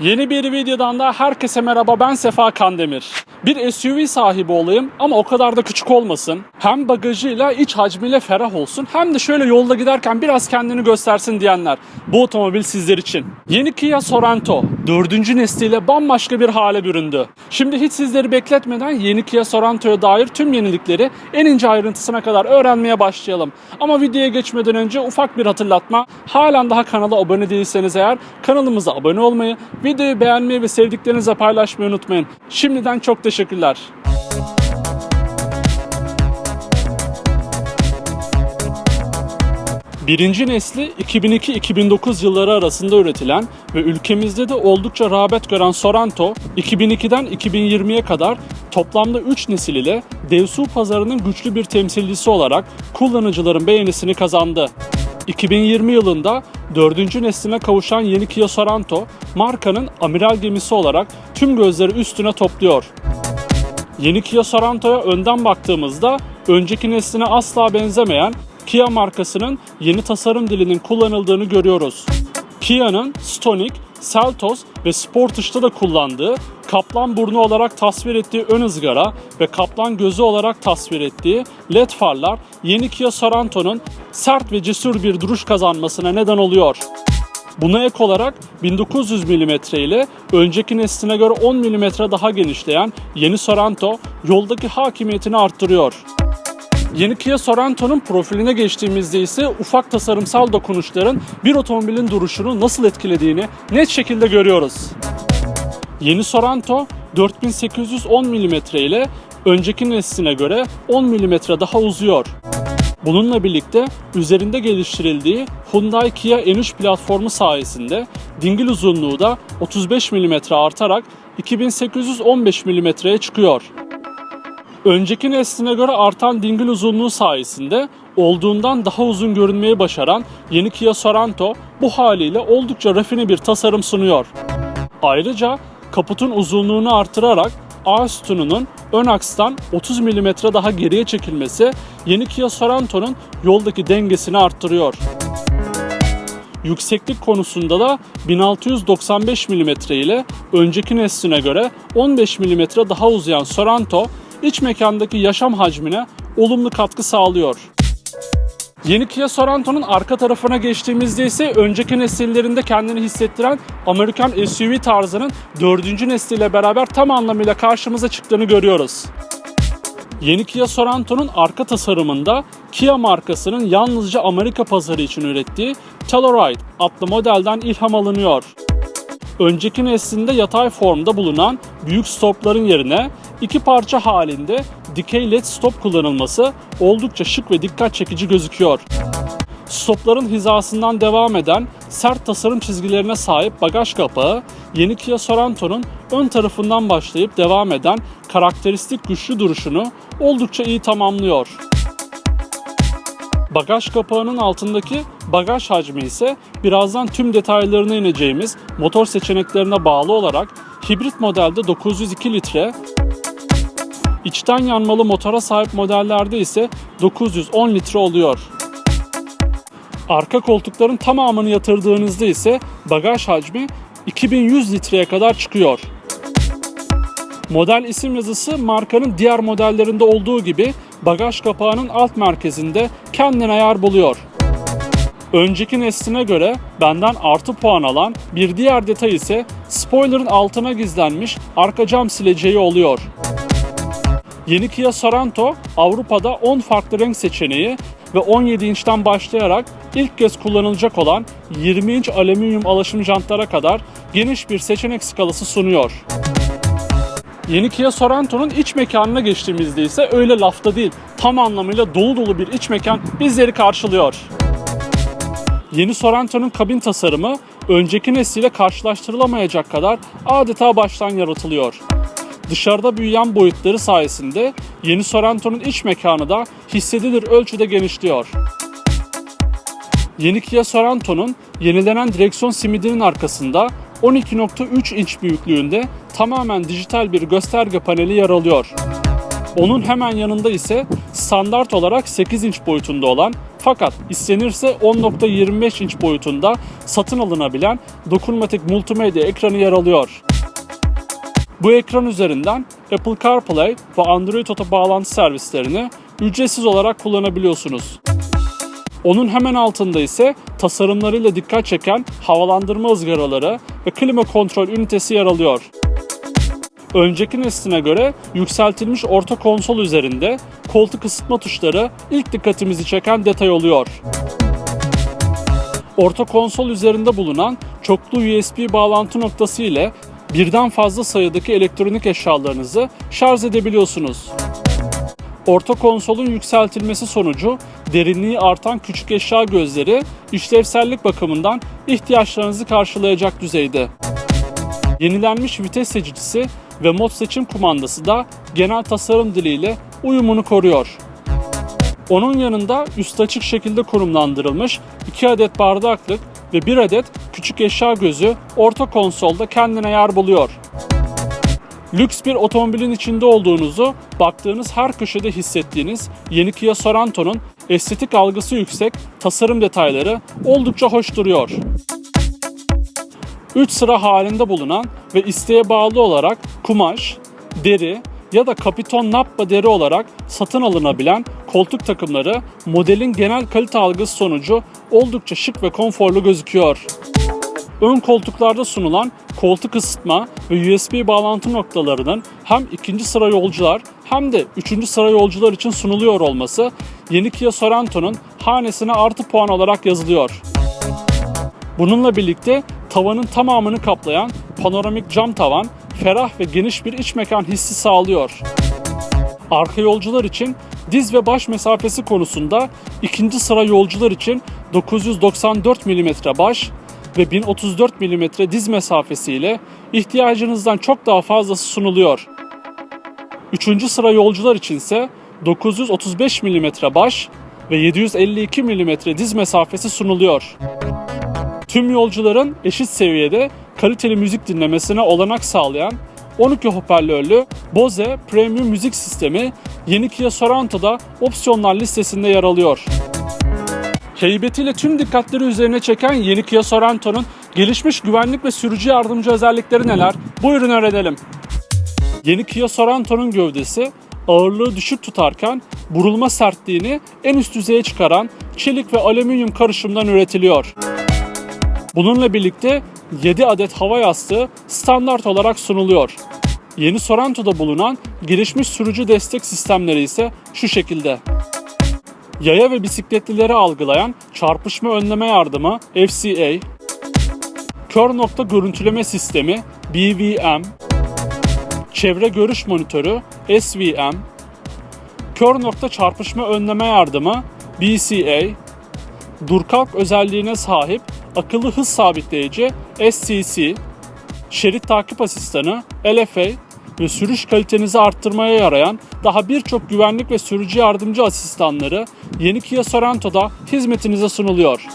Yeni bir videodan da herkese merhaba ben Sefa Kandemir. Bir SUV sahibi olayım ama o kadar da küçük olmasın. Hem bagajıyla iç hacmiyle ferah olsun hem de şöyle yolda giderken biraz kendini göstersin diyenler. Bu otomobil sizler için. Yeni Kia Sorento 4. nesliyle bambaşka bir hale büründü. Şimdi hiç sizleri bekletmeden yeni Kia Sorento'ya dair tüm yenilikleri en ince ayrıntısına kadar öğrenmeye başlayalım. Ama videoya geçmeden önce ufak bir hatırlatma. Halen daha kanala abone değilseniz eğer kanalımıza abone olmayı, videoyu beğenmeyi ve sevdiklerinizle paylaşmayı unutmayın. Şimdiden çok teşekkürler. Birinci nesli 2002-2009 yılları arasında üretilen ve ülkemizde de oldukça rağbet gören Sorento, 2002'den 2020'ye kadar toplamda 3 nesil ile devsu pazarının güçlü bir temsilcisi olarak kullanıcıların beğenisini kazandı. 2020 yılında dördüncü nesline kavuşan yeni Kia Sorento, markanın amiral gemisi olarak tüm gözleri üstüne topluyor. Yeni Kia Sorento'ya önden baktığımızda önceki nesline asla benzemeyen Kia markasının yeni tasarım dilinin kullanıldığını görüyoruz. Kia'nın Stonic, Seltos ve Sportage'da da kullandığı kaplan burnu olarak tasvir ettiği ön ızgara ve kaplan gözü olarak tasvir ettiği led farlar yeni Kia Sorento'nun sert ve cesur bir duruş kazanmasına neden oluyor. Buna ek olarak 1900 mm ile önceki nesline göre 10 mm daha genişleyen yeni Sorento yoldaki hakimiyetini arttırıyor. Yeni Kia Sorento'nun profiline geçtiğimizde ise ufak tasarımsal dokunuşların bir otomobilin duruşunu nasıl etkilediğini net şekilde görüyoruz. Yeni Sorento 4810 mm ile önceki nesline göre 10 mm daha uzuyor. Bununla birlikte üzerinde geliştirildiği Hyundai Kia N3 platformu sayesinde dingil uzunluğu da 35 mm artarak 2815 mm'ye çıkıyor. Önceki nesline göre artan dingil uzunluğu sayesinde olduğundan daha uzun görünmeyi başaran yeni Kia Sorento bu haliyle oldukça rafine bir tasarım sunuyor. Ayrıca kaputun uzunluğunu artırarak A sütununun ön akstan 30 mm daha geriye çekilmesi yeni Kia Sorento'nun yoldaki dengesini arttırıyor. Yükseklik konusunda da 1695 mm ile önceki nesline göre 15 mm daha uzayan Sorento iç mekandaki yaşam hacmine olumlu katkı sağlıyor. Yeni Kia Sorento'nun arka tarafına geçtiğimizde ise önceki nesillerinde kendini hissettiren Amerikan SUV tarzının dördüncü nesliyle beraber tam anlamıyla karşımıza çıktığını görüyoruz. Yeni Kia Sorento'nun arka tasarımında Kia markasının yalnızca Amerika pazarı için ürettiği Telluride adlı modelden ilham alınıyor. Önceki neslinde yatay formda bulunan büyük stopların yerine iki parça halinde dikey led stop kullanılması oldukça şık ve dikkat çekici gözüküyor. Stopların hizasından devam eden sert tasarım çizgilerine sahip bagaj kapağı yeni Kia Sorento'nun ön tarafından başlayıp devam eden karakteristik güçlü duruşunu oldukça iyi tamamlıyor. Bagaj kapağının altındaki bagaj hacmi ise birazdan tüm detaylarına ineceğimiz motor seçeneklerine bağlı olarak hibrit modelde 902 litre, içten yanmalı motora sahip modellerde ise 910 litre oluyor. Arka koltukların tamamını yatırdığınızda ise bagaj hacmi 2100 litreye kadar çıkıyor. Model isim yazısı markanın diğer modellerinde olduğu gibi bagaj kapağının alt merkezinde kendine yer buluyor. Önceki nesline göre benden artı puan alan bir diğer detay ise spoilerın altına gizlenmiş arka cam sileceği oluyor. Yeni Kia Sorento Avrupa'da 10 farklı renk seçeneği ve 17 inçten başlayarak ilk kez kullanılacak olan 20 inç alüminyum alaşım jantlara kadar geniş bir seçenek skalası sunuyor. Yeni Kia Sorento'nun iç mekanına geçtiğimizde ise öyle lafta değil, tam anlamıyla dolu dolu bir iç mekan bizleri karşılıyor. Yeni Sorento'nun kabin tasarımı önceki nesliyle karşılaştırılamayacak kadar adeta baştan yaratılıyor. Dışarıda büyüyen boyutları sayesinde yeni Sorento'nun iç mekanı da hissedilir ölçüde genişliyor. Yeni Kia Sorento'nun yenilenen direksiyon simidinin arkasında 12.3 inç büyüklüğünde tamamen dijital bir gösterge paneli yer alıyor. Onun hemen yanında ise standart olarak 8 inç boyutunda olan Fakat istenirse 10.25 inç boyutunda satın alınabilen dokunmatik multimedya ekranı yer alıyor. Bu ekran üzerinden Apple CarPlay ve Android Auto bağlantı servislerini ücretsiz olarak kullanabiliyorsunuz. Onun hemen altında ise tasarımlarıyla dikkat çeken havalandırma ızgaraları ve klima kontrol ünitesi yer alıyor. Önceki nesline göre yükseltilmiş orta konsol üzerinde koltuk ısıtma tuşları ilk dikkatimizi çeken detay oluyor. Orta konsol üzerinde bulunan çoklu USB bağlantı noktası ile birden fazla sayıdaki elektronik eşyalarınızı şarj edebiliyorsunuz. Orta konsolun yükseltilmesi sonucu derinliği artan küçük eşya gözleri işlevsellik bakımından ihtiyaçlarınızı karşılayacak düzeyde. Yenilenmiş vites seçicisi ve mod seçim kumandası da genel tasarım diliyle uyumunu koruyor. Onun yanında üst açık şekilde konumlandırılmış 2 adet bardaklık ve 1 adet küçük eşya gözü orta konsolda kendine yer buluyor. Lüks bir otomobilin içinde olduğunuzu baktığınız her köşede hissettiğiniz yeni Kia Sorento'nun estetik algısı yüksek, tasarım detayları oldukça hoş duruyor. 3 sıra halinde bulunan ve isteğe bağlı olarak kumaş, deri ya da kapiton nappa deri olarak satın alınabilen koltuk takımları modelin genel kalite algısı sonucu oldukça şık ve konforlu gözüküyor. Ön koltuklarda sunulan koltuk ısıtma ve USB bağlantı noktalarının hem ikinci sıra yolcular hem de üçüncü sıra yolcular için sunuluyor olması yeni Kia Sorento'nun hanesine artı puan olarak yazılıyor. Bununla birlikte tavanın tamamını kaplayan panoramik cam tavan ferah ve geniş bir iç mekan hissi sağlıyor. Arka yolcular için diz ve baş mesafesi konusunda ikinci sıra yolcular için 994 mm baş ve 1034 mm diz mesafesiyle ihtiyacınızdan çok daha fazlası sunuluyor. Üçüncü sıra yolcular içinse 935 mm baş ve 752 mm diz mesafesi sunuluyor. Tüm yolcuların eşit seviyede kaliteli müzik dinlemesine olanak sağlayan 12 hoparlörlü Bose Premium müzik sistemi yeni Kia Sorento'da opsiyonlar listesinde yer alıyor. Heybetiyle tüm dikkatleri üzerine çeken yeni Kia Sorento'nun gelişmiş güvenlik ve sürücü yardımcı özellikleri neler? Buyurun öğrenelim. Yeni Kia Sorento'nun gövdesi ağırlığı düşük tutarken burulma sertliğini en üst düzeye çıkaran çelik ve alüminyum karışımdan üretiliyor. Bununla birlikte 7 adet hava yastığı standart olarak sunuluyor. Yeni Sorrento'da bulunan gelişmiş sürücü destek sistemleri ise şu şekilde. Yaya ve bisikletlileri algılayan çarpışma önleme yardımı FCA, kör nokta görüntüleme sistemi BVM, çevre görüş monitörü SVM, kör nokta çarpışma önleme yardımı BCA, dur kalk özelliğine sahip akıllı hız sabitleyici SCC, şerit takip asistanı LFA ve sürüş kalitenizi arttırmaya yarayan daha birçok güvenlik ve sürücü yardımcı asistanları yeni Kia Sorento'da hizmetinize sunuluyor.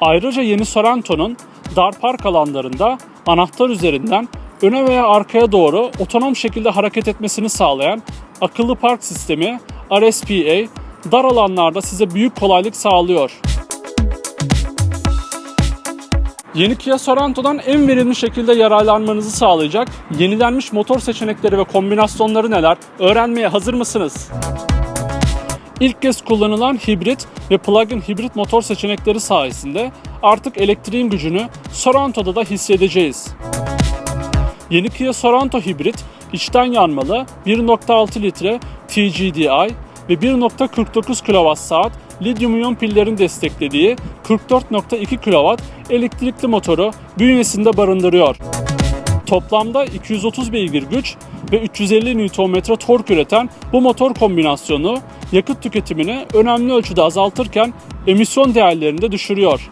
Ayrıca yeni Sorento'nun dar park alanlarında anahtar üzerinden öne veya arkaya doğru otonom şekilde hareket etmesini sağlayan akıllı park sistemi RSPA dar alanlarda size büyük kolaylık sağlıyor. Yeni Kia Sorento'dan en verimli şekilde yararlanmanızı sağlayacak yenilenmiş motor seçenekleri ve kombinasyonları neler öğrenmeye hazır mısınız? İlk kez kullanılan hibrit ve plug-in hibrit motor seçenekleri sayesinde artık elektriğin gücünü Sorento'da da hissedeceğiz. Yeni Kia Sorento hibrit içten yanmalı 1.6 litre TGDI ve 1.49 kWh lityum iyon pillerin desteklediği 44.2 kW elektrikli motoru bünyesinde barındırıyor. Toplamda 230 beygir güç ve 350 Nm tork üreten bu motor kombinasyonu yakıt tüketimini önemli ölçüde azaltırken emisyon değerlerini de düşürüyor.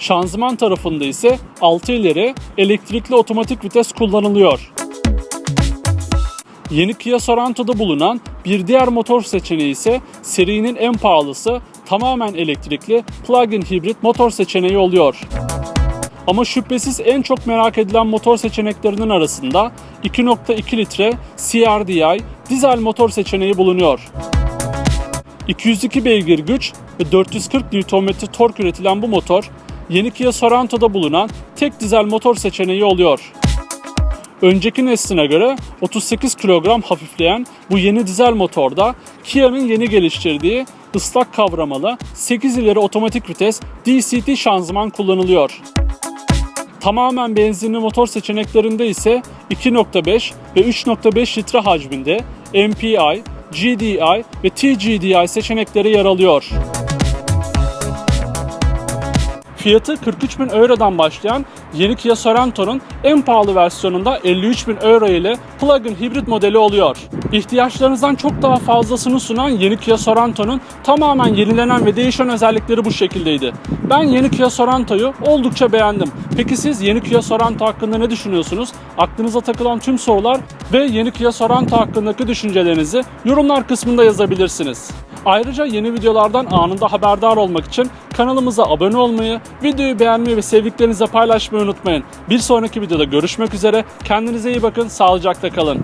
Şanzıman tarafında ise 6 ileri elektrikli otomatik vites kullanılıyor. Yeni Kia Sorento'da bulunan bir diğer motor seçeneği ise serinin en pahalısı tamamen elektrikli plug-in hibrit motor seçeneği oluyor. Ama şüphesiz en çok merak edilen motor seçeneklerinin arasında 2.2 litre CRDI dizel motor seçeneği bulunuyor. 202 beygir güç ve 440 Nm tork üretilen bu motor, yeni Kia Sorento'da bulunan tek dizel motor seçeneği oluyor. Önceki nesline göre 38 kilogram hafifleyen bu yeni dizel motorda Kia'nın yeni geliştirdiği ıslak kavramalı 8 ileri otomatik vites DCT şanzıman kullanılıyor. Tamamen benzinli motor seçeneklerinde ise 2.5 ve 3.5 litre hacminde MPI, GDI ve TGDI seçenekleri yer alıyor. Fiyatı 43 bin Euro'dan başlayan yeni Kia Sorento'nun en pahalı versiyonunda 53 bin Euro ile plug-in hibrit modeli oluyor. İhtiyaçlarınızdan çok daha fazlasını sunan yeni Kia Sorento'nun tamamen yenilenen ve değişen özellikleri bu şekildeydi. Ben yeni Kia Sorento'yu oldukça beğendim. Peki siz yeni Kia Sorento hakkında ne düşünüyorsunuz? Aklınıza takılan tüm sorular ve yeni Kia Sorento hakkındaki düşüncelerinizi yorumlar kısmında yazabilirsiniz. Ayrıca yeni videolardan anında haberdar olmak için kanalımıza abone olmayı, videoyu beğenmeyi ve sevdiklerinizle paylaşmayı unutmayın. Bir sonraki videoda görüşmek üzere. Kendinize iyi bakın, sağlıcakla kalın.